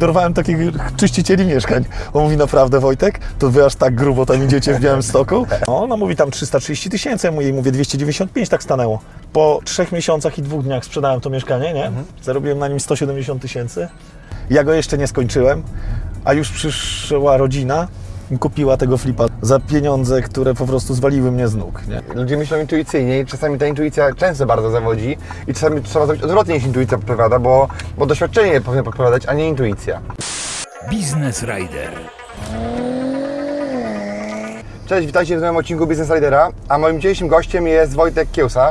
Dorwałem takich czyścicieli mieszkań. On mówi, naprawdę Wojtek, to wy aż tak grubo tam idziecie w Białymstoku? No, ona mówi tam 330 tysięcy, ja mu jej mówię 295, tak stanęło. Po trzech miesiącach i dwóch dniach sprzedałem to mieszkanie, nie? Zarobiłem na nim 170 tysięcy. Ja go jeszcze nie skończyłem, a już przyszła rodzina kupiła tego flipa za pieniądze, które po prostu zwaliły mnie z nóg, nie? Ludzie myślą intuicyjnie i czasami ta intuicja często bardzo zawodzi i czasami trzeba zrobić odwrotnie niż intuicja podpowiada, bo, bo doświadczenie powinno podpowiadać, a nie intuicja. Business Rider. Cześć, witajcie w nowym odcinku Business Ridera, a moim dzisiejszym gościem jest Wojtek Kiełsa.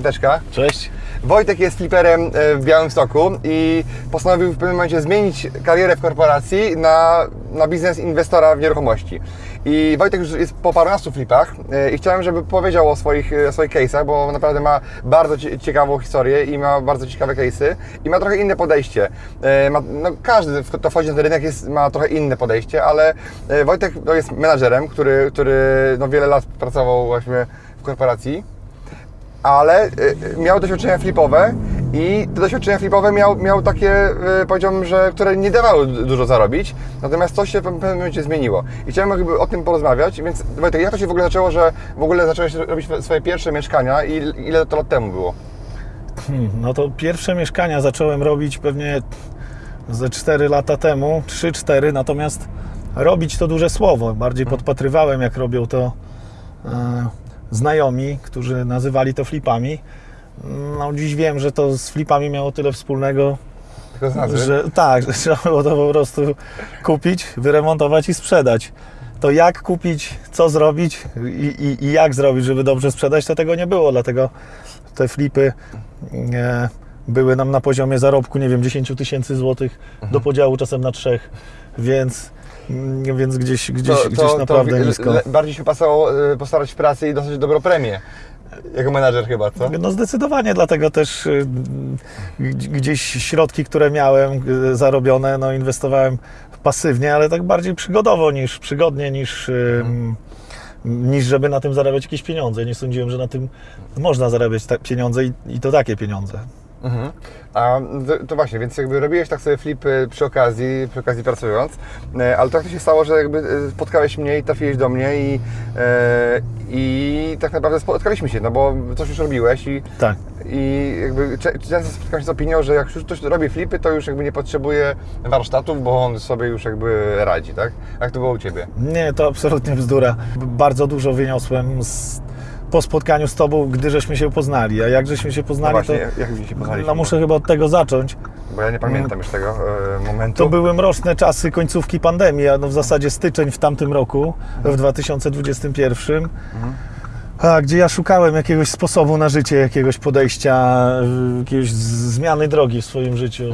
Piąteczka. Cześć. Wojtek jest fliperem e, w Białymstoku i postanowił w pewnym momencie zmienić karierę w korporacji na, na biznes inwestora w nieruchomości. I Wojtek już jest po parunastu flipach e, i chciałem, żeby powiedział o swoich, e, o swoich case'ach, bo naprawdę ma bardzo cie- ciekawą historię i ma bardzo ciekawe case'y i ma trochę inne podejście. E, Ma, no, każdy, kto wchodzi na ten rynek, jest, ma trochę inne podejście, ale e, Wojtek no, jest menadżerem, który, który no, wiele lat pracował właśnie w korporacji ale y, y, miał doświadczenia flipowe i te doświadczenia flipowe miał, miał takie, y, powiedziałbym, że które nie dawały du- dużo zarobić, natomiast coś się w pewnym momencie zmieniło. I chciałem jakby o tym porozmawiać, więc Wojtek, jak to się w ogóle zaczęło, że w ogóle zacząłeś robić swoje pierwsze mieszkania i ile to lat temu było? Hmm, No to pierwsze mieszkania zacząłem robić pewnie ze 4 lata temu, 3-4, natomiast robić to duże słowo. Bardziej podpatrywałem, jak robią to e, znajomi, którzy nazywali to flipami. No dziś wiem, że to z flipami miało tyle wspólnego, że tak, że trzeba było to po prostu kupić, wyremontować i sprzedać. To jak kupić, co zrobić i, i, i jak zrobić, żeby dobrze sprzedać, to tego nie było, dlatego te flipy e, były nam na poziomie zarobku, nie wiem, 10 tysięcy złotych do podziału czasem na trzech, więc, więc gdzieś, gdzieś, gdzieś naprawdę le- nisko. bardziej się pasowało y, postarać w pracy i dostać dobrą premię. Jako menadżer chyba, co? No zdecydowanie, dlatego też y, gdzieś środki, które miałem y, zarobione, no inwestowałem pasywnie, ale tak bardziej przygodowo niż przygodnie, niż, y, niż żeby na tym zarabiać jakieś pieniądze. Nie sądziłem, że na tym można zarabiać pieniądze i, i to takie pieniądze. Mhm. A to, to właśnie, więc jakby robiłeś tak sobie flipy przy okazji, przy okazji pracując, e, ale tak to się stało, że jakby e, spotkałeś mnie i trafiłeś do mnie i, e, i tak naprawdę spotkaliśmy się, no bo coś już robiłeś i, Tak. i jakby często spotkałem się z opinią, że jak już ktoś robi flipy, to już jakby nie potrzebuje warsztatów, bo on sobie już jakby radzi, tak? Jak to było u Ciebie? Nie, to absolutnie bzdura. Bardzo dużo wyniosłem z, po spotkaniu z Tobą, gdy żeśmy się poznali. A jak żeśmy się No poznali, właśnie, to jak się poznaliśmy? no, muszę chyba od tego zacząć. Bo ja nie pamiętam już tego e, momentu. To były mroczne czasy końcówki pandemii, a no w zasadzie styczeń w tamtym roku, w 2021. A, gdzie ja szukałem jakiegoś sposobu na życie, jakiegoś podejścia, jakiejś zmiany drogi w swoim życiu,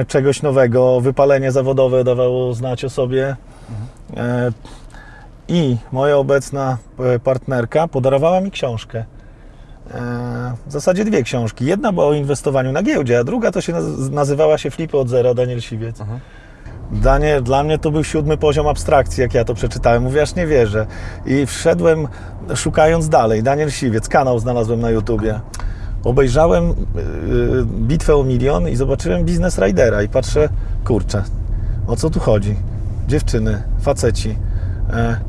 y, czegoś nowego. Wypalenie zawodowe dawało znać o sobie. E, I moja obecna e, partnerka podarowała mi książkę. E, W zasadzie dwie książki. Jedna była o inwestowaniu na giełdzie, a druga to się naz- nazywała się Flipy od zera, Daniel Siwiec. Danie, dla mnie to był siódmy poziom abstrakcji, jak ja to przeczytałem. Mówię, aż nie wierzę. I wszedłem szukając dalej. Daniel Siwiec, kanał znalazłem na YouTubie. Obejrzałem yy, Bitwę o milion i zobaczyłem Business Ridera i patrzę, kurczę, o co tu chodzi? Dziewczyny, faceci, e,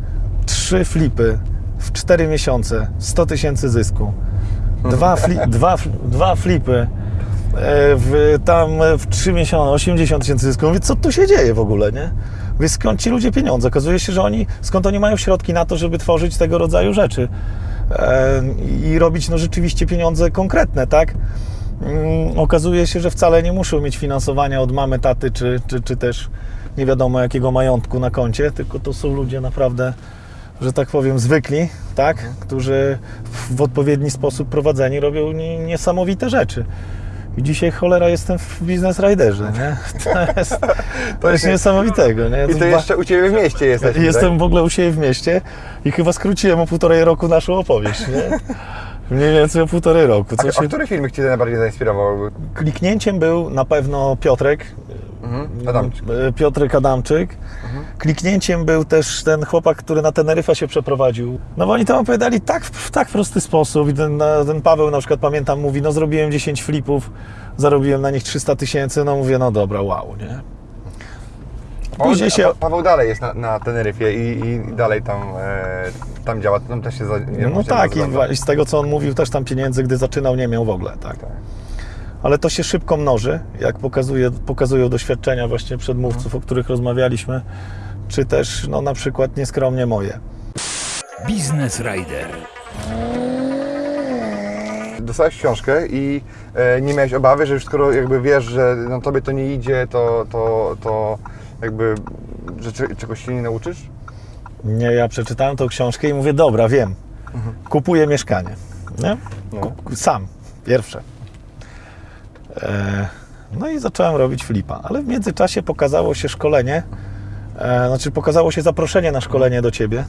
trzy flipy w cztery miesiące, 100 tysięcy zysku. Dwa, fli, dwa, dwa flipy e, w, tam w 3 miesiące 80 tysięcy zysku. Mówię, co tu się dzieje w ogóle, nie? Mówię, skąd ci ludzie pieniądze? Okazuje się, że oni, skąd oni mają środki na to, żeby tworzyć tego rodzaju rzeczy e, i robić no, rzeczywiście pieniądze konkretne, tak? Mm, Okazuje się, że wcale nie muszą mieć finansowania od mamy, taty, czy, czy, czy też nie wiadomo jakiego majątku na koncie, tylko to są ludzie naprawdę, że tak powiem, zwykli, tak? Którzy w odpowiedni sposób prowadzeni robią nie- niesamowite rzeczy. I dzisiaj cholera jestem w Business Riderze, nie? To jest coś niesamowitego, nie? I to jeszcze u Ciebie w mieście jesteś. Jestem w ogóle u siebie w mieście i chyba skróciłem o półtorej roku naszą opowieść, nie? Mniej więcej o półtorej roku. A, Co a się... który filmik Cię najbardziej zainspirował? Kliknięciem był na pewno Piotrek, Mhm. Adamczyk. e, Piotrek Adamczyk. Kliknięciem był też ten chłopak, który na Teneryfę się przeprowadził. No bo oni tam opowiadali tak, w tak prosty sposób. I ten, ten Paweł na przykład, pamiętam, mówi, no zrobiłem 10 flipów, zarobiłem na nich 300 tysięcy, no mówię, no dobra, wow, nie? Później się... Pa- Paweł dalej jest na, na Teneryfie i, i dalej tam, e, tam działa, tam też się za, No tak, i i z tego co on mówił, też tam pieniędzy, gdy zaczynał, nie miał w ogóle, tak. Tak. Ale to się szybko mnoży, jak pokazuje, pokazują doświadczenia właśnie przedmówców, o których rozmawialiśmy, czy też no, na przykład nieskromnie moje. Biznes Rider. Dostałeś książkę i e, nie miałeś obawy, że już skoro jakby wiesz, że na tobie to nie idzie, to, to, to jakby, że cze- czegoś się nie nauczysz? Nie, ja przeczytałem tą książkę i mówię, dobra, wiem, kupuję mieszkanie. Nie? No. Sam, pierwsze. E, no i zacząłem robić flipa, ale w międzyczasie pokazało się szkolenie, e, znaczy pokazało się zaproszenie na szkolenie do Ciebie.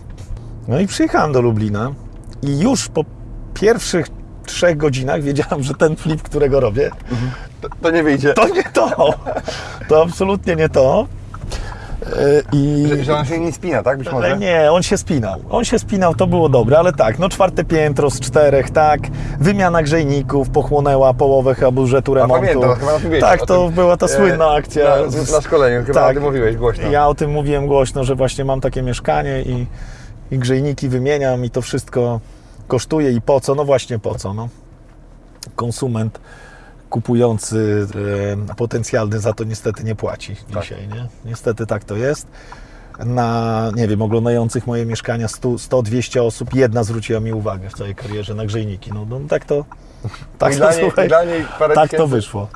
No i przyjechałem do Lublina i już po pierwszych trzech godzinach wiedziałem, że ten flip, którego robię, To, to nie wyjdzie. to nie to. To absolutnie nie to. E, I... Że, że on się nie spina, tak? Być może? Ale nie, on się spinał. On się spinał, to było dobre, ale tak, no czwarte piętro z czterech, tak. Wymiana grzejników pochłonęła połowę chyba budżetu A remontu. pamiętam, chyba tak, to tym, była ta e, słynna akcja. Na, na szkoleniu, chyba tak. o tym mówiłeś głośno. Ja o tym mówiłem głośno, że właśnie mam takie mieszkanie i, i grzejniki wymieniam i to wszystko kosztuje i po co? No właśnie po co, no. Konsument kupujący e, potencjalny za to niestety nie płaci Tak. dzisiaj, nie? Niestety tak to jest. Na, nie wiem, oglądających moje mieszkania 100, 100-200 osób, jedna zwróciła mi uwagę w całej karierze na grzejniki. No, no tak to, tak I dla niej, słuchaj, tak to wyszło.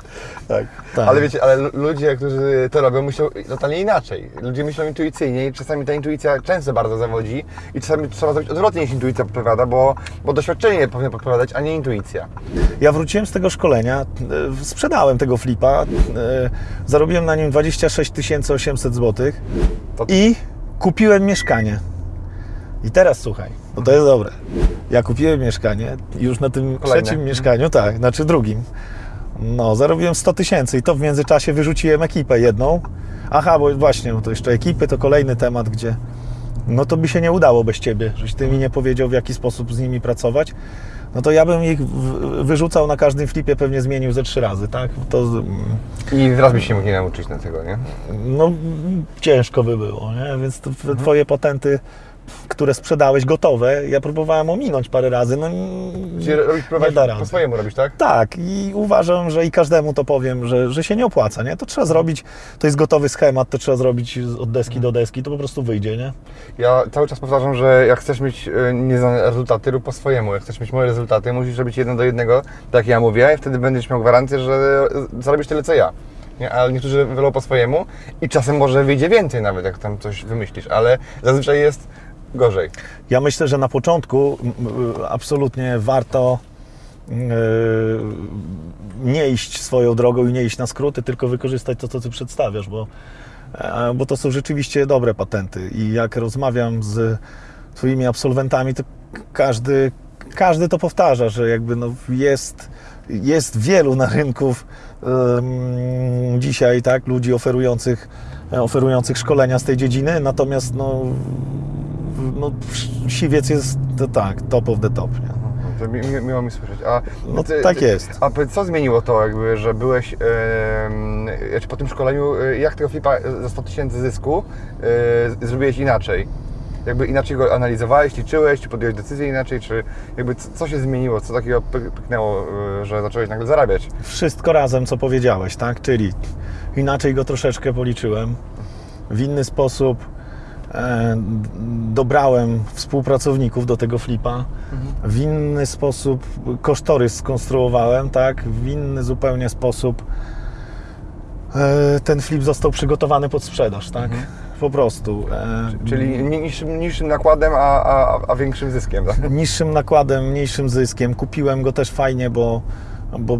Tak. Tak. Ale wiecie, ale lu- ludzie, którzy to robią, myślą totalnie inaczej. Ludzie myślą intuicyjnie i czasami ta intuicja często bardzo zawodzi i czasami trzeba zrobić odwrotnie niż intuicja podpowiada, bo, bo doświadczenie powinno podpowiadać, a nie intuicja. Ja wróciłem z tego szkolenia, e, sprzedałem tego flipa, e, zarobiłem na nim 26 800 zł i kupiłem mieszkanie. I teraz słuchaj, bo to jest dobre. Ja kupiłem mieszkanie już na tym Kolejne. trzecim mieszkaniu, tak, znaczy drugim. No, zarobiłem 100 tysięcy i to w międzyczasie wyrzuciłem ekipę jedną. Aha, bo właśnie, to jeszcze ekipy to kolejny temat, gdzie no to by się nie udało bez ciebie, żeś ty mi nie powiedział, w jaki sposób z nimi pracować. No to ja bym ich wyrzucał na każdym flipie, pewnie zmienił ze trzy razy, tak? To I raz byś się mógł nie nauczyć na tego, nie? no, ciężko by było, nie? Więc Mhm. twoje patenty, które sprzedałeś gotowe, ja próbowałem ominąć parę razy, no Czyli robić, nie da rady. po swojemu robić, tak? Tak, i uważam, że i każdemu to powiem, że, że się nie opłaca, nie? To trzeba zrobić, to jest gotowy schemat, to trzeba zrobić od deski do deski, to po prostu wyjdzie, nie? Ja cały czas powtarzam, że jak chcesz mieć e, nieznane rezultaty, rób po swojemu. Jak chcesz mieć moje rezultaty, musisz robić jeden do jednego, tak jak ja mówię, i wtedy będziesz miał gwarancję, że e, zarobisz tyle co ja. Nie? Ale niektórzy wolą po swojemu i czasem może wyjdzie więcej nawet, jak tam coś wymyślisz, ale zazwyczaj jest gorzej. Ja myślę, że na początku absolutnie warto yy, nie iść swoją drogą i nie iść na skróty, tylko wykorzystać to, co ty przedstawiasz, bo, e, bo to są rzeczywiście dobre patenty. I jak rozmawiam z twoimi absolwentami, to każdy, każdy to powtarza, że jakby no jest, jest wielu na rynku em, dzisiaj tak, ludzi oferujących, oferujących szkolenia z tej dziedziny, natomiast no, no, siwiec jest to tak, top of the top. Nie? To mi, mi, miło mi słyszeć. A, No tak jest. A co zmieniło to, jakby, że byłeś em, znaczy po tym szkoleniu, e, jak tego flipa za 100 tysięcy zysku e, zrobiłeś inaczej? Jakby inaczej go analizowałeś, liczyłeś, czy podjąłeś decyzję inaczej, czy jakby co, co się zmieniło, co takiego pyk- pyknęło, e, że zacząłeś nagle zarabiać? Wszystko razem, co powiedziałeś, tak? Czyli inaczej go troszeczkę policzyłem, w inny sposób dobrałem współpracowników do tego flipa, w inny sposób kosztorys skonstruowałem, tak? W inny zupełnie sposób e, ten flip został przygotowany pod sprzedaż, tak? Po prostu. E, Czyli ni- niższym, niższym nakładem, a, a, a większym zyskiem, tak? niższym nakładem, mniejszym zyskiem. Kupiłem go też fajnie, bo, bo,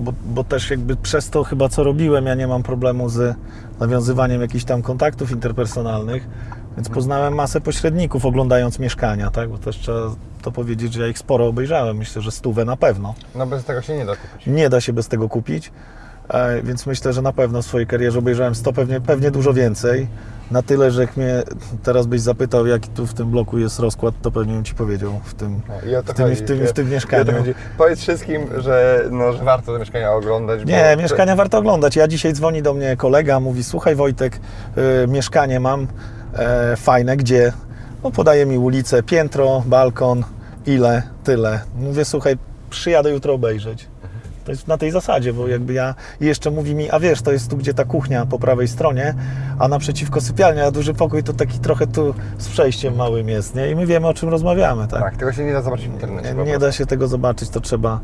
bo, bo też jakby przez to chyba co robiłem, ja nie mam problemu z nawiązywaniem jakichś tam kontaktów interpersonalnych, więc poznałem masę pośredników oglądając mieszkania, tak? Bo też trzeba to powiedzieć, że ja ich sporo obejrzałem. Myślę, że stówę na pewno. No bez tego się nie da kupić. Nie da się bez tego kupić. E, Więc myślę, że na pewno w swojej karierze obejrzałem 100, pewnie, pewnie dużo więcej. Na tyle, że jak mnie teraz byś zapytał, jaki tu w tym bloku jest rozkład, to pewnie bym Ci powiedział w tym, No, w tym, chodzi. w tym, w tym mieszkaniu. Powiedz wszystkim, że, no, że warto te mieszkania oglądać. Nie, bo- mieszkania warto oglądać. Ja dzisiaj dzwoni do mnie kolega, mówi, słuchaj Wojtek, y, mieszkanie mam e, fajne, gdzie? No podaje mi ulicę, piętro, balkon, ile, tyle. Mówię, słuchaj, przyjadę jutro obejrzeć. To jest na tej zasadzie, bo jakby ja i jeszcze mówi mi, a wiesz, to jest tu, gdzie ta kuchnia po prawej stronie, a naprzeciwko sypialnia, a duży pokój to taki trochę tu z przejściem małym jest, nie? I my wiemy, o czym rozmawiamy, tak? Tak, tego się nie da zobaczyć w internecie. Nie, nie da się tego zobaczyć, to trzeba,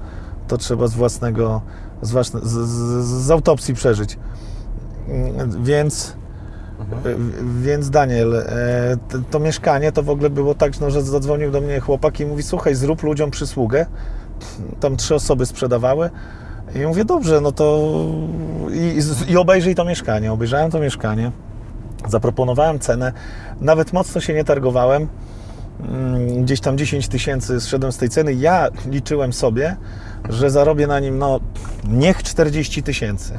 to trzeba z własnego, z, własne, z, z, z autopsji przeżyć. Mm, Więc, Mhm. więc Daniel, e, to, to mieszkanie to w ogóle było tak, no, że zadzwonił do mnie chłopak i mówi, słuchaj, zrób ludziom przysługę. Tam trzy osoby sprzedawały. I mówię, dobrze, no to i, i obejrzyj to mieszkanie. Obejrzałem to mieszkanie, zaproponowałem cenę, nawet mocno się nie targowałem mm, gdzieś tam 10 tysięcy zszedłem z tej ceny. Ja liczyłem sobie, że zarobię na nim, no niech 40 tysięcy.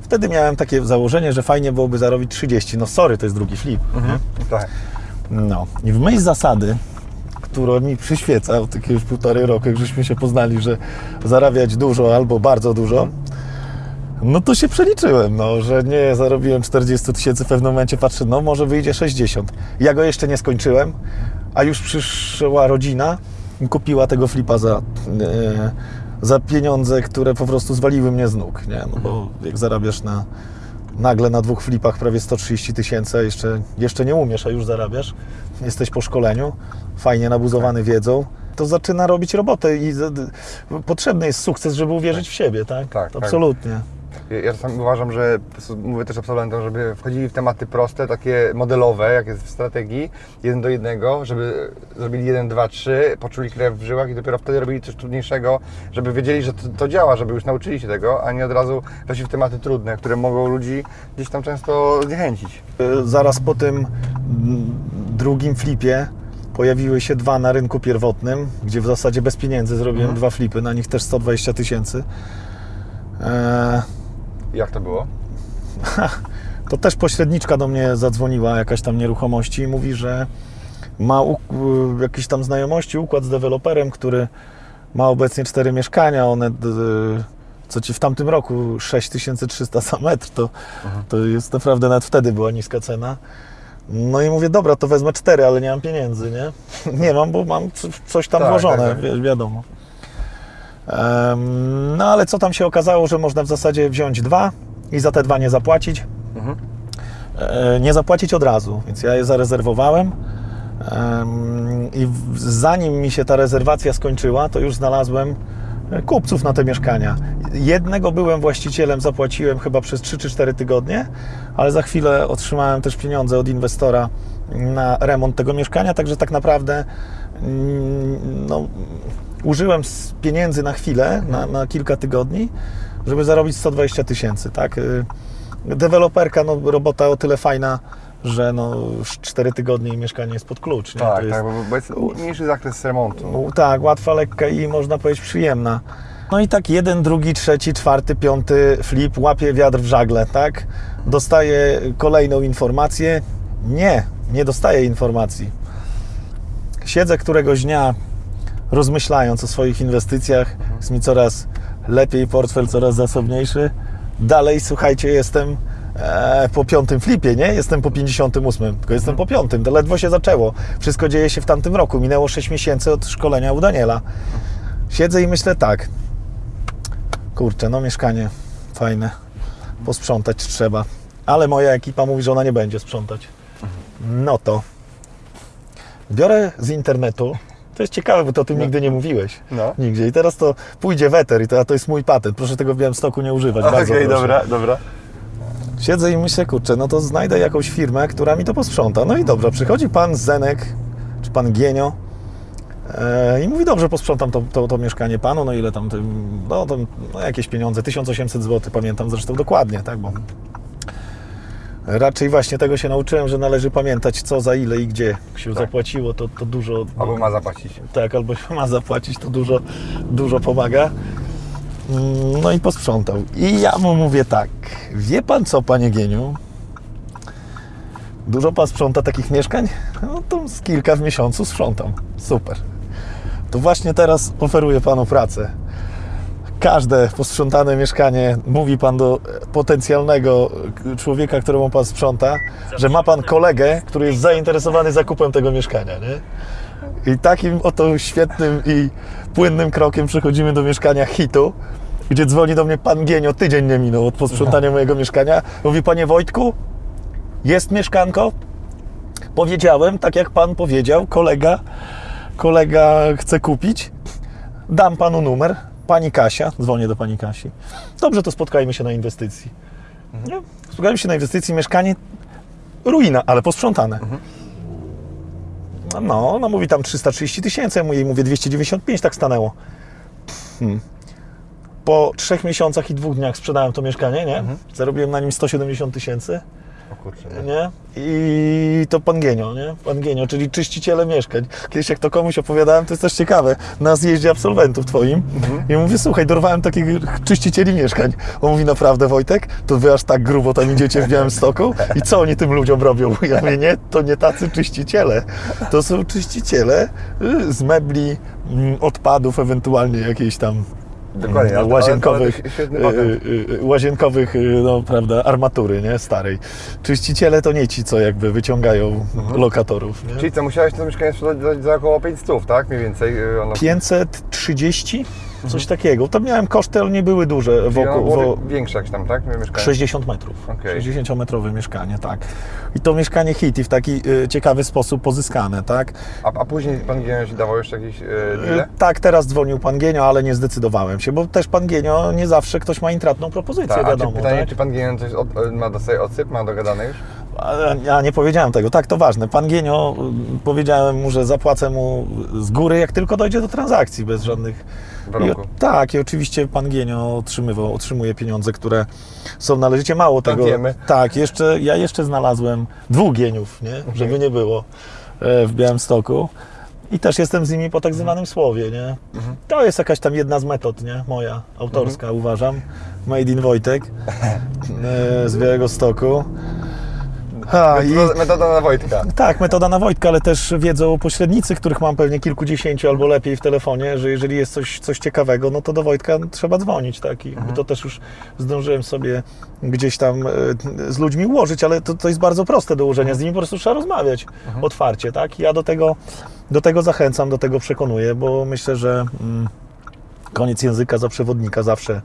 Wtedy miałem takie założenie, że fajnie byłoby zarobić 30. No sorry, to jest drugi flip. Mhm. Tak. No i w myśl zasady, która mi przyświeca od jakiegoś półtorej roku, jak żeśmy się poznali, że zarabiać dużo albo bardzo dużo, no to się przeliczyłem, no, że nie zarobiłem 40 tysięcy, w pewnym momencie patrzę, no może wyjdzie 60. Ja go jeszcze nie skończyłem, a już przyszła rodzina kupiła tego flipa za, e, za pieniądze, które po prostu zwaliły mnie z nóg, nie? No bo jak zarabiasz na, nagle na dwóch flipach prawie 130 tysięcy, jeszcze, jeszcze nie umiesz, a już zarabiasz, jesteś po szkoleniu, fajnie nabuzowany wiedzą, to zaczyna robić robotę i potrzebny jest sukces, żeby uwierzyć w siebie, tak? Tak, tak. Absolutnie. Ja ja czasami uważam, że mówię też absolwentom, żeby wchodzili w tematy proste, takie modelowe, jak jest w strategii, jeden do jednego, żeby zrobili jeden, dwa, trzy, poczuli krew w żyłach i dopiero wtedy robili coś trudniejszego, żeby wiedzieli, że to, to działa, żeby już nauczyli się tego, a nie od razu weszli w tematy trudne, które mogą ludzi gdzieś tam często zniechęcić. Y, Zaraz po tym mm, drugim flipie pojawiły się dwa na rynku pierwotnym, gdzie w zasadzie bez pieniędzy zrobiłem dwa flipy, na nich też 120 tysięcy. Eee, Jak to było? to też pośredniczka do mnie zadzwoniła, jakaś tam nieruchomości i mówi, że ma jakieś tam znajomości, układ z deweloperem, który ma obecnie cztery mieszkania, one d, co ci w tamtym roku 6300 za metr, to, to jest naprawdę, nawet wtedy była niska cena. No i mówię, dobra, to wezmę cztery, ale nie mam pieniędzy, nie? Nie mam, bo mam coś tam Tak, włożone, tak, tak. wi- wiadomo. No ale co tam się okazało, że można w zasadzie wziąć dwa i za te dwa nie zapłacić. Mhm. E, nie zapłacić od razu, więc ja je zarezerwowałem. Em, I zanim mi się ta rezerwacja skończyła, to już znalazłem e, kupców na te mieszkania. Jednego byłem właścicielem, zapłaciłem chyba przez 3 czy 4 tygodnie, ale za chwilę otrzymałem też pieniądze od inwestora na remont tego mieszkania, także tak naprawdę no, użyłem pieniędzy na chwilę, na, na kilka tygodni, żeby zarobić 120 tysięcy, tak? Y, Deweloperka, no robota o tyle fajna, że no już 4 tygodnie i mieszkanie jest pod klucz, nie? Tak, To tak, bo, bo jest mniejszy zakres remontu. no, tak, łatwa, lekka i można powiedzieć przyjemna. No i tak jeden, drugi, trzeci, czwarty, piąty flip łapie wiatr w żagle, tak? Dostaje kolejną informację. Nie, nie dostaję informacji. Siedzę któregoś dnia rozmyślając o swoich inwestycjach, jest mi coraz lepiej, portfel coraz zasobniejszy. Dalej, słuchajcie, jestem e, po piątym flipie, nie? Jestem po 58, tylko jestem po piątym, to ledwo się zaczęło. Wszystko dzieje się w tamtym roku. Minęło 6 miesięcy od szkolenia u Daniela. Siedzę i myślę tak, kurczę, no mieszkanie fajne, posprzątać trzeba, ale moja ekipa mówi, że ona nie będzie sprzątać. No to biorę z internetu, to jest ciekawe, bo to o tym nigdy nie mówiłeś. No. Nigdzie. I teraz to pójdzie weter i to, a to jest mój patent. Proszę tego w Białymstoku nie używać. Okej, proszę. dobra, dobra. Siedzę i myślę, kurczę, no to znajdę jakąś firmę, która mi to posprząta. No i dobrze, przychodzi pan Zenek, czy pan Gienio e, i mówi, dobrze, posprzątam to, to, to mieszkanie panu, no ile tam, tym, no, tam no jakieś pieniądze, 1800 zł, pamiętam zresztą dokładnie, tak, bo raczej właśnie tego się nauczyłem, że należy pamiętać co, za ile i gdzie się zapłaciło, to, to dużo... Albo ma zapłacić. Tak, albo się ma zapłacić, to dużo, dużo pomaga. Mm, No i posprzątał. I ja mu mówię tak, wie pan co, panie Gieniu? Dużo pan sprząta takich mieszkań? No to z kilka w miesiącu sprzątam. Super. To właśnie teraz oferuję panu pracę. Każde posprzątane mieszkanie, mówi pan do potencjalnego człowieka, któremu pan sprząta, że ma pan kolegę, który jest zainteresowany zakupem tego mieszkania, nie? I takim oto świetnym i płynnym krokiem przechodzimy do mieszkania hitu, gdzie dzwoni do mnie pan Gienio, tydzień nie minął od posprzątania mojego mieszkania. Mówi, panie Wojtku, jest mieszkanko? Powiedziałem, tak jak pan powiedział, kolega, kolega chce kupić. Dam panu numer. Pani Kasia, dzwonię do pani Kasi. Dobrze, to spotkajmy się na inwestycji. Nie? Spotkajmy się na inwestycji, mieszkanie ruina, ale posprzątane. No, ona mówi tam 330 tysięcy, ja jej mówię 295, tak stanęło. Hmm. Po trzech miesiącach i dwóch dniach sprzedałem to mieszkanie, nie? Zarobiłem na nim 170 tysięcy, kurczę, no. nie? I to pan Gienio, nie? Pan Gienio, czyli czyściciele mieszkań. Kiedyś jak to komuś opowiadałem, to jest też ciekawe, na zjeździe absolwentów twoim. I mówię, słuchaj, dorwałem takich czyścicieli mieszkań. On mówi, naprawdę Wojtek, to wy aż tak grubo tam idziecie w Białymstoku? I co oni tym ludziom robią? Ja mówię, nie, to nie tacy czyściciele. To są czyściciele y, z mebli, mm, odpadów, ewentualnie jakiejś tam Dokładnie, ale- ale- łazienkowych, ale y, y, y, łazienkowych, no prawda, armatury, nie, starej. Czyściciele to nie ci, co jakby wyciągają lokatorów, nie? Czyli co, musiałeś to mieszkanie sprzedać za, około 500, tak? Mniej więcej. Ono, 530? Coś takiego. To miałem koszty, ale nie były duże wokół. Wo, większe jakieś tam, tak? Mieszkanie. 60 metrów. Okej. 60-metrowe mieszkanie, tak. I to mieszkanie hit i w taki y, ciekawy sposób pozyskane, tak? A, a później pan Gienio ci dawał jeszcze jakieś y? Y, Tak, teraz dzwonił pan Genio, ale nie zdecydowałem się, bo też pan Genio nie zawsze ktoś ma intratną propozycję, Tak, a czy wiadomo. pytanie, tak? czy pan Gienio coś od, y, ma do sobie odsyp, ma dogadane już? Ja nie powiedziałem tego. Tak, to ważne. Pan Gienio, y, powiedziałem mu, że zapłacę mu z góry, jak tylko dojdzie do transakcji, bez żadnych... I, tak, i oczywiście pan Gienio otrzymywał, otrzymuje pieniądze, które są należycie mało tego. wiemy. Tak, jeszcze, ja jeszcze znalazłem dwóch Gieniów, nie? żeby nie było e, w Białymstoku. I też jestem z nimi po tak zwanym słowie, nie? To jest jakaś tam jedna z metod, nie? Moja, autorska, uważam. Made in Wojtek e, z Białego Stoku. Ha, i, Metoda, metoda na Wojtka. tak, metoda na Wojtka, ale też wiedzą pośrednicy, których mam pewnie kilkudziesięciu albo lepiej w telefonie, że jeżeli jest coś, coś ciekawego, no to do Wojtka trzeba dzwonić, tak? I Mhm. to też już zdążyłem sobie gdzieś tam e, z ludźmi ułożyć, ale to, to jest bardzo proste do ułożenia, z nimi po prostu trzeba rozmawiać Mhm. otwarcie, tak? I ja do tego, do tego zachęcam, do tego przekonuję, bo myślę, że mm, koniec języka za przewodnika zawsze,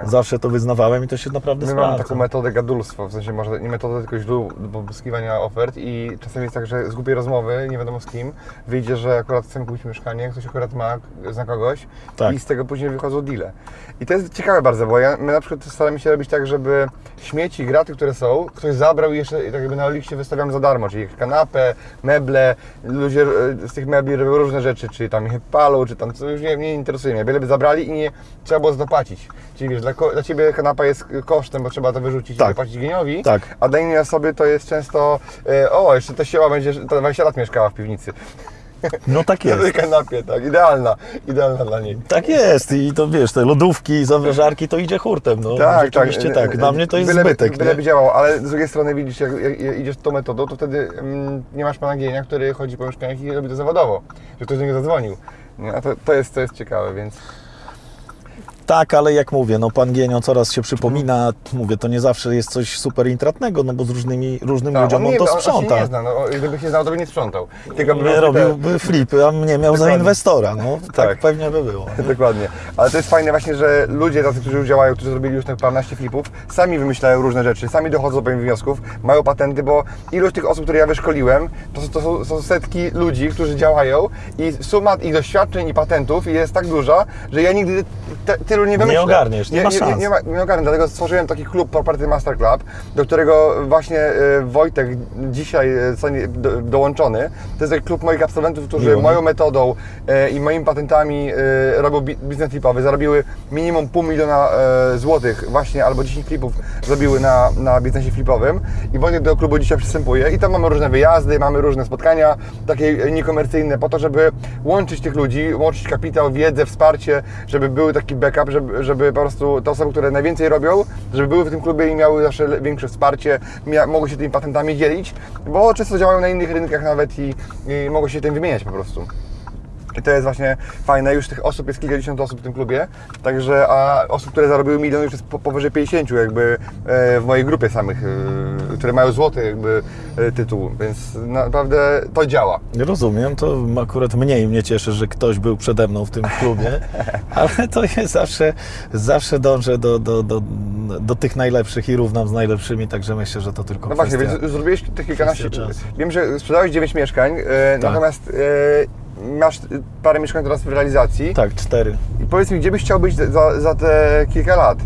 Tak. zawsze to wyznawałem i to się naprawdę My sprawdza. mamy taką metodę gadulstwa, w sensie może nie metodę, tylko źródło do pozyskiwania ofert i czasem jest tak, że z głupiej rozmowy, nie wiadomo z kim, wyjdzie, że akurat chcemy kupić mieszkanie, ktoś akurat ma, zna kogoś Tak. i z tego później wychodzą deale. I to jest ciekawe bardzo, bo ja, my na przykład staramy się robić tak, żeby śmieci, graty, które są, ktoś zabrał i jeszcze tak jakby na liście wystawiamy za darmo, czyli kanapę, meble, ludzie e, z tych mebli robią różne rzeczy, czy tam je palą, czy tam, co już nie, nie interesuje mnie, byleby zabrali i nie trzeba było zapłacić. Czyli wiesz, dla, dla Ciebie kanapa jest kosztem, bo trzeba to wyrzucić Tak. i zapłacić geniowi, Tak. a dla innej osoby to jest często, e, o, jeszcze ta siła będzie, że ta 20 lat mieszkała w piwnicy. No tak Na jest. tej kanapie, tak, idealna, idealna dla niej. Tak jest i to wiesz, te lodówki, zamrażarki to idzie hurtem, no Tak, tak, e, Dla mnie to jest byleby, zbytek, Byleby nie? działało, ale z drugiej strony widzisz, jak, jak idziesz tą metodą, to wtedy mm, nie masz pana Gienia, który chodzi po mieszkaniach i robi to zawodowo, że ktoś do niego zadzwonił. A to, to, jest, to jest ciekawe, więc... Tak, ale jak mówię, no pan Gienio coraz się przypomina, mówię, to nie zawsze jest coś super intratnego, no bo z różnymi, różnym Tak, ludziom on, nie, to on, on się sprząta. nie zna, no, gdyby się znał, to by nie sprzątał. Tylko by Nie robiłby flipy, a mnie miał za Dokładnie. inwestora, no tak, Tak. pewnie by było. nie? Dokładnie. Ale to jest fajne właśnie, że ludzie tacy, którzy już działają, którzy zrobili już te paręnaście flipów, sami wymyślają różne rzeczy, sami dochodzą do pewnych wniosków, mają patenty, bo ilość tych osób, które ja wyszkoliłem, to, są- to są, są setki ludzi, którzy działają i suma ich doświadczeń i patentów jest tak duża, że ja nigdy te, nie wymyślę. ogarniesz, nie ma nie, szans. nie, ma, nie ogarnę, dlatego stworzyłem taki klub Property Master Club, do którego właśnie e, Wojtek dzisiaj e, dołączony. To jest taki klub moich absolwentów, którzy Miło mi. moją metodą e, i moimi patentami robią bi- biznes flipowy. Zarobiły minimum pół miliona złotych właśnie, albo 10 flipów zrobiły na, na biznesie flipowym. I Wojtek do klubu dzisiaj przystępuje i tam mamy różne wyjazdy, mamy różne spotkania, takie niekomercyjne, po to, żeby łączyć tych ludzi, łączyć kapitał, wiedzę, wsparcie, żeby był taki backup, up, żeby, żeby po prostu te osoby, które najwięcej robią, żeby były w tym klubie i miały zawsze większe wsparcie, mogły się tymi patentami dzielić, bo często działają na innych rynkach nawet i, i mogą się tym wymieniać po prostu. I to jest właśnie fajne, już tych osób jest kilkadziesiąt osób w tym klubie, także a osób, które zarobiły milion już jest po, powyżej 50 jakby e, w mojej grupie samych, e, które mają złoty jakby e, tytuł, więc naprawdę to działa. Rozumiem, to akurat mniej mnie cieszy, że ktoś był przede mną w tym klubie, ale to jest zawsze, zawsze dążę do, do, do, do tych najlepszych i równam z najlepszymi, także myślę, że to tylko No właśnie, więc zrobiłeś te kilkanaście. Wiem, że sprzedałeś 9 mieszkań, Tak. natomiast masz parę mieszkań teraz w realizacji. Tak, cztery. I powiedz mi, gdzie byś chciał być za, za te kilka lat?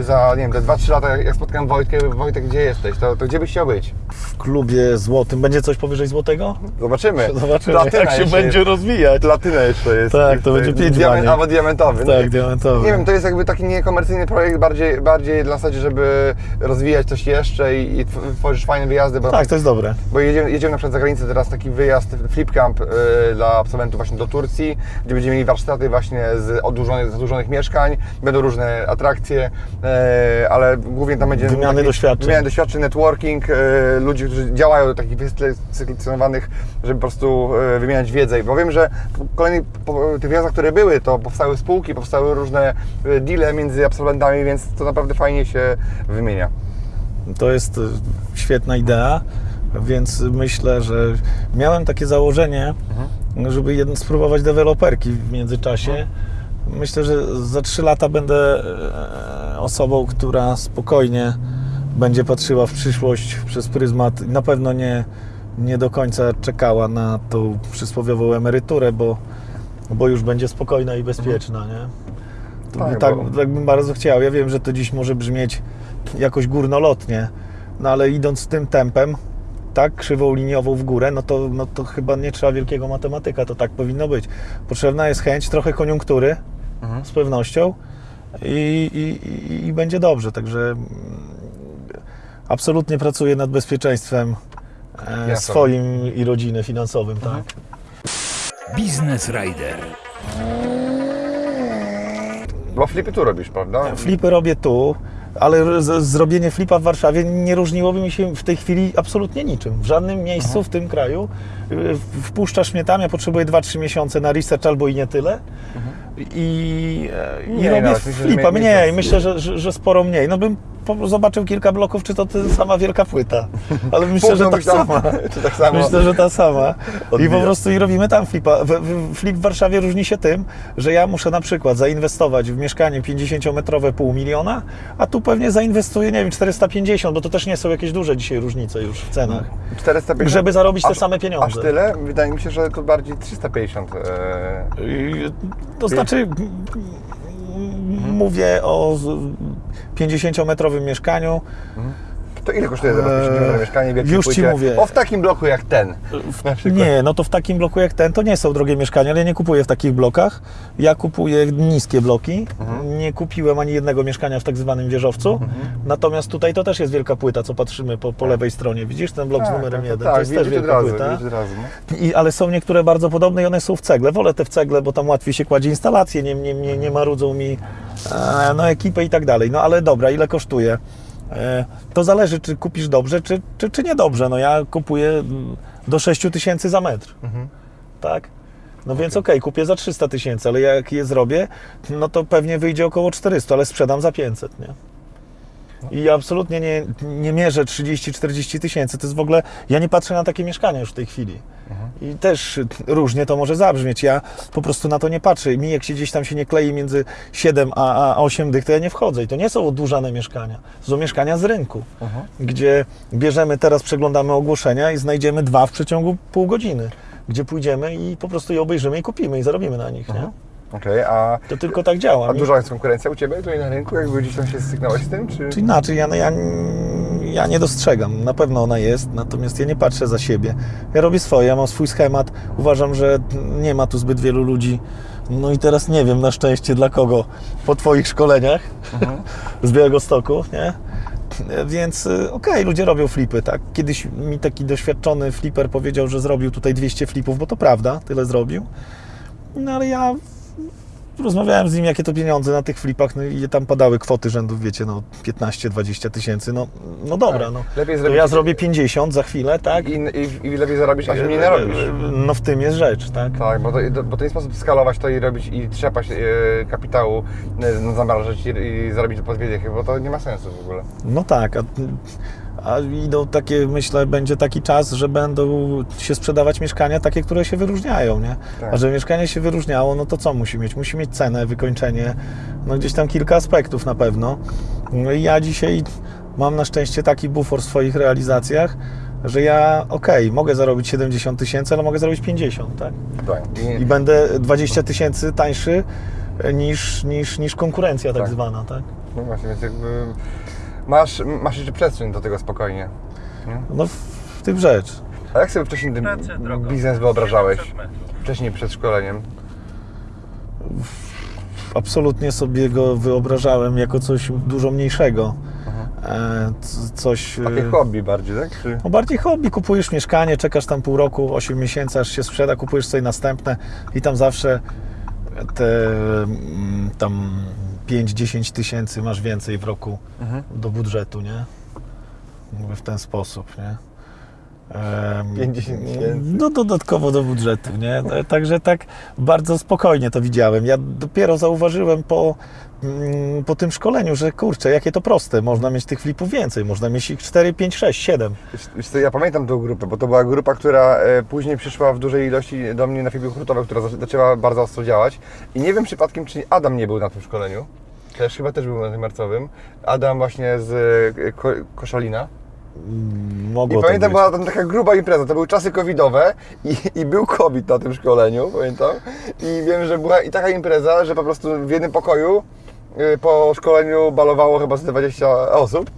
Za, nie wiem, te 2-3 lata, jak spotkam Wojtkę, Wojtek, gdzie jesteś? To, to gdzie byś chciał być? W klubie złotym. Będzie coś powyżej złotego? Zobaczymy. Zobaczymy, Platyna jak się jeszcze będzie jest. rozwijać. Platyna jeszcze jest. Tak, to będzie pięć Diament. Albo diamentowy. Tak, nie, diamentowy. Nie wiem, to jest jakby taki niekomercyjny projekt, bardziej, bardziej dla zasadzie, żeby rozwijać coś jeszcze i, i tw- tworzyć fajne wyjazdy, bo Tak, to jest dobre. Bo jedziemy, jedziemy na przykład za granicę teraz taki wyjazd, flip camp y, dla absolwentów właśnie do Turcji, gdzie będziemy mieli warsztaty właśnie z odłużonych, zadłużonych mieszkań, będą różne atrakcje, y, ale głównie tam będzie... Wymiany taki- doświadczeń. Wymiany doświadczeń, networking, y, ludzi, którzy działają do takich wyselekcjonowanych, żeby po prostu y, wymieniać wiedzę. Bo wiem, że po kolejnych po tych wyjazdach, które były, to powstały spółki, powstały różne deale między absolwentami, więc to naprawdę fajnie się wymienia. To jest e, świetna idea, więc myślę, że miałem takie założenie, żeby jeden, spróbować deweloperki w międzyczasie. Myślę, że za 3 lata będę e, osobą, która spokojnie będzie patrzyła w przyszłość przez pryzmat. Na pewno nie, nie do końca czekała na tą przysłowiową emeryturę, bo, bo już będzie spokojna i bezpieczna, nie? To Tak, tak, bo- tak bym bardzo chciał. Ja wiem, że to dziś może brzmieć jakoś górnolotnie, no ale idąc tym tempem, tak, krzywą liniową w górę, no to, no to chyba nie trzeba wielkiego matematyka, to tak powinno być. Potrzebna jest chęć, trochę koniunktury, z pewnością i, i, i, i będzie dobrze, także mm, absolutnie pracuję nad bezpieczeństwem e, swoim i rodziny finansowym, tak. Business Rider. Bo flipy tu robisz, prawda? Flipy robię tu, ale z, zrobienie flipa w Warszawie nie różniłoby mi się w tej chwili absolutnie niczym. W żadnym miejscu w tym kraju. Y, Wpuszczasz mnie tam, ja potrzebuję 2-3 miesiące na research albo i nie tyle. I, e, i Mniej robię że flipa mniej- myślę, że, że, że sporo mniej. No bym zobaczył kilka bloków, czy to ta sama wielka płyta. Ale myślę, że ta Mógłbyś tam- sama. Tak? Myślę, że ta sama. I po prostu i robimy tam flipa. Flip w Warszawie różni się tym, że ja muszę na przykład zainwestować w mieszkanie 50-metrowe pół miliona, a tu pewnie zainwestuję, nie wiem, 450, bo to też nie są jakieś duże dzisiaj różnice już w cenach. 450? Żeby zarobić te Aż- same pieniądze. Aż tyle? Wydaje mi się, że to bardziej 350. e, I, To znaczy, mówię o z- 50-metrowym mieszkaniu. To ile kosztuje Eee, 50 mieszkanie w już ci płycie? mówię. O, w takim bloku jak ten. Nie, no to w takim bloku jak ten, to nie są drogie mieszkania, ale ja nie kupuję w takich blokach. Ja kupuję niskie bloki. Mhm. Nie kupiłem ani jednego mieszkania w tak zwanym wieżowcu. Natomiast tutaj to też jest wielka płyta, co patrzymy po, po lewej stronie. Widzisz ten blok z Tak, numerem tak, 1? Tak, to jest też wielka razu, płyta. razu. no. I, ale są niektóre bardzo podobne i one są w cegle. Wolę te w cegle, bo tam łatwiej się kładzie instalacje, nie, nie, nie, nie marudzą mi e, no, ekipę i tak dalej. No ale dobra, ile kosztuje? E, to zależy, czy kupisz dobrze, czy, czy, czy niedobrze. No ja kupuję mm, do 6 tysięcy za metr. Tak? No więc okej, kupię za 300 tysięcy, ale jak je zrobię, no to pewnie wyjdzie około 400, ale sprzedam za 500, nie? I absolutnie nie, nie mierzę 30-40 tysięcy. To jest w ogóle. Ja nie patrzę na takie mieszkania już w tej chwili. I też różnie to może zabrzmieć. Ja po prostu na to nie patrzę. Mi jak się gdzieś tam się nie klei między 7 a, a 8 dych, to ja nie wchodzę. I to nie są odłużane mieszkania. To są mieszkania z rynku, gdzie bierzemy, teraz przeglądamy ogłoszenia i znajdziemy dwa w przeciągu pół godziny. Gdzie pójdziemy i po prostu je obejrzymy i kupimy i zarobimy na nich. Nie? Okej, a, To tylko tak działa. a Mi- duża jest konkurencja u Ciebie tutaj na rynku? Jakby gdzieś tam się styknąłeś z tym? Czy... Czy inaczej, ja, ja, ja nie dostrzegam. Na pewno ona jest, natomiast ja nie patrzę za siebie. Ja robię swoje, ja mam swój schemat. Uważam, że nie ma tu zbyt wielu ludzi. No i teraz nie wiem na szczęście dla kogo po Twoich szkoleniach z Białego Stoku, nie? Więc y, okej, ludzie robią flipy, tak? Kiedyś mi taki doświadczony fliper powiedział, że zrobił tutaj 200 flipów, bo to prawda, tyle zrobił. No ale ja rozmawiałem z nim, jakie to pieniądze na tych flipach, no i tam padały kwoty rzędu, wiecie, no 15-20 tysięcy, no, no dobra, Tak. no. Lepiej To zrobić- ja zrobię 50 za chwilę, tak? I, i, I lepiej zarobić, a się mniej narobisz. No w tym jest rzecz, tak? Tak, bo to, bo to nie sposób skalować to i robić i trzepać e, kapitału, e, zamrażać i, i zarobić po dwie bo to nie ma sensu w ogóle. No tak, a, a idą takie, myślę, będzie taki czas, że będą się sprzedawać mieszkania takie, które się wyróżniają, nie? Tak. A żeby mieszkanie się wyróżniało, no to co musi mieć? Musi mieć cenę, wykończenie, no gdzieś tam kilka aspektów na pewno. No i ja dzisiaj mam na szczęście taki bufor w swoich realizacjach, że ja, okej, mogę zarobić 70 tysięcy, ale mogę zarobić 50, tak? Tak. I będę 20 tysięcy tańszy niż, niż, niż konkurencja tak, Tak. zwana, tak? No właśnie, więc jakby masz, masz jeszcze przestrzeń do tego spokojnie. Nie? No w, w tym rzecz. A jak sobie wcześniej ten biznes wyobrażałeś? Wcześniej przed szkoleniem? absolutnie sobie go wyobrażałem jako coś dużo mniejszego. E, c- coś. Takie e, hobby bardziej, tak? Czy... No bardziej hobby, kupujesz mieszkanie, czekasz tam pół roku, 8 miesięcy, aż się sprzeda, kupujesz sobie następne i tam zawsze te mm, tam 5-10 tysięcy masz więcej w roku do budżetu, nie? Mówię w ten sposób, nie? Em, 5-10 tysięcy. No dodatkowo do budżetu, nie? E, Także tak bardzo spokojnie to widziałem. Ja dopiero zauważyłem po, mm, po tym szkoleniu, że kurczę, jakie to proste. Można mieć tych flipów więcej, można mieć ich 4, 5, 6, 7. Wiesz- co, ja pamiętam tą grupę, bo to była grupa, która e, później przyszła w dużej ilości do mnie na filmie hurtowe, która zaczę- zaczęła bardzo ostro działać. I nie wiem przypadkiem, czy Adam nie był na tym szkoleniu. Też chyba też był na tym marcowym. Adam właśnie z e, ko Koszalina. Mogło I tak pamiętam, być. była tam taka gruba impreza, to były czasy covidowe i, i był COVID na tym szkoleniu, pamiętam. I wiem, że była i taka impreza, że po prostu w jednym pokoju y, po szkoleniu balowało chyba z 20 osób.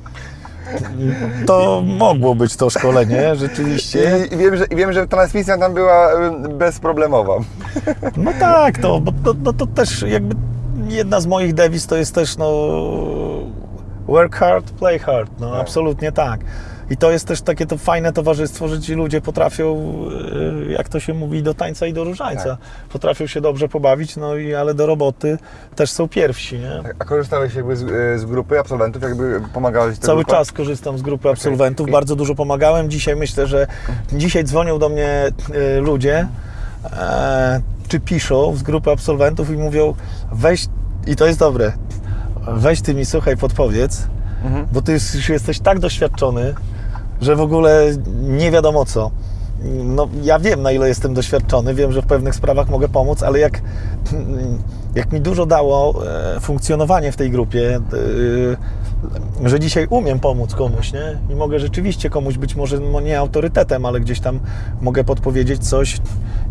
To mogło być to szkolenie, rzeczywiście. I, wiem, że, wiem, że transmisja tam była y, bezproblemowa. No tak, to, bo to, no to też jakby jedna z moich dewiz to jest też no work hard, play hard, no Tak. absolutnie tak. I to jest też takie to fajne towarzystwo, że ci ludzie potrafią, y, jak to się mówi, do tańca i do różańca. Tak. Potrafią się dobrze pobawić, no i ale do roboty też są pierwsi, nie? A korzystałeś jakby z, y, z grupy absolwentów, jakby pomagałeś Cały grupie? czas korzystam z grupy absolwentów, I- bardzo dużo pomagałem. Dzisiaj myślę, że dzisiaj dzwonią do mnie e, ludzie, e, czy piszą z grupy absolwentów i mówią, weź, i to jest dobre, weź ty mi słuchaj, podpowiedz, Mhm. bo ty już jesteś tak doświadczony, że w ogóle nie wiadomo co. No, ja wiem, na ile jestem doświadczony, wiem, że w pewnych sprawach mogę pomóc, ale jak, jak mi dużo dało e, funkcjonowanie w tej grupie, e, że dzisiaj umiem pomóc komuś, nie? I mogę rzeczywiście komuś być może no, nie autorytetem, ale gdzieś tam mogę podpowiedzieć coś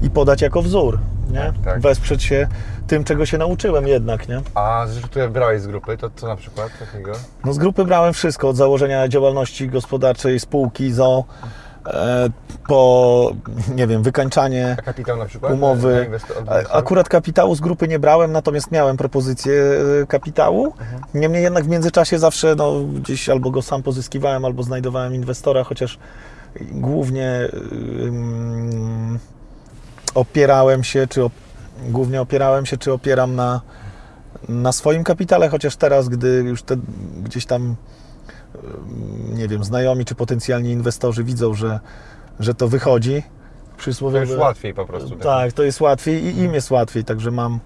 i podać jako wzór, nie? Tak, tak. Wesprzeć się tym, czego się nauczyłem jednak, nie? A rzeczy, które brałeś z grupy, to co na przykład takiego? No z grupy brałem wszystko, od założenia działalności gospodarczej, spółki, ZO, e, po, nie wiem, wykańczanie A kapitał na przykład? umowy. Od inwestorów? Akurat kapitału z grupy nie brałem, natomiast miałem propozycję e, kapitału. Niemniej jednak w międzyczasie zawsze no, gdzieś albo go sam pozyskiwałem, albo znajdowałem inwestora, chociaż głównie ym, opierałem się, czy op, głównie opierałem się, czy opieram na, na swoim kapitale, chociaż teraz, gdy już te gdzieś tam nie wiem, znajomi czy potencjalni inwestorzy widzą, że, że to wychodzi, To przysłowiowe... już łatwiej po prostu. Tak, to jest łatwiej i im jest łatwiej, także mam,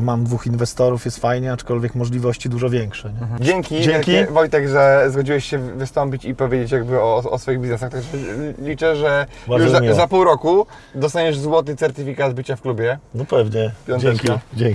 mam dwóch inwestorów, jest fajnie, aczkolwiek możliwości dużo większe. Nie? Dzięki, Dzięki. wielkie, Wojtek, że zgodziłeś się wystąpić i powiedzieć jakby o, o swoich biznesach. Także liczę, że Bardzo już za, za pół roku dostaniesz złoty certyfikat bycia w klubie. No pewnie. Piąteczka. Dzięki. Dzięki.